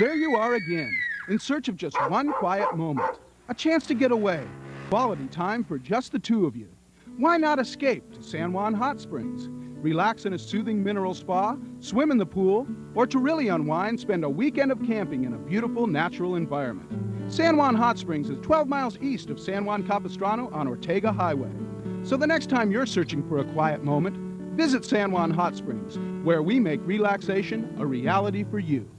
There you are again, in search of just one quiet moment. A chance to get away. Quality time for just the two of you. Why not escape to San Juan Hot Springs? Relax in a soothing mineral spa, swim in the pool, or to really unwind, spend a weekend of camping in a beautiful natural environment. San Juan Hot Springs is 12 miles east of San Juan Capistrano on Ortega Highway. So the next time you're searching for a quiet moment, visit San Juan Hot Springs, where we make relaxation a reality for you.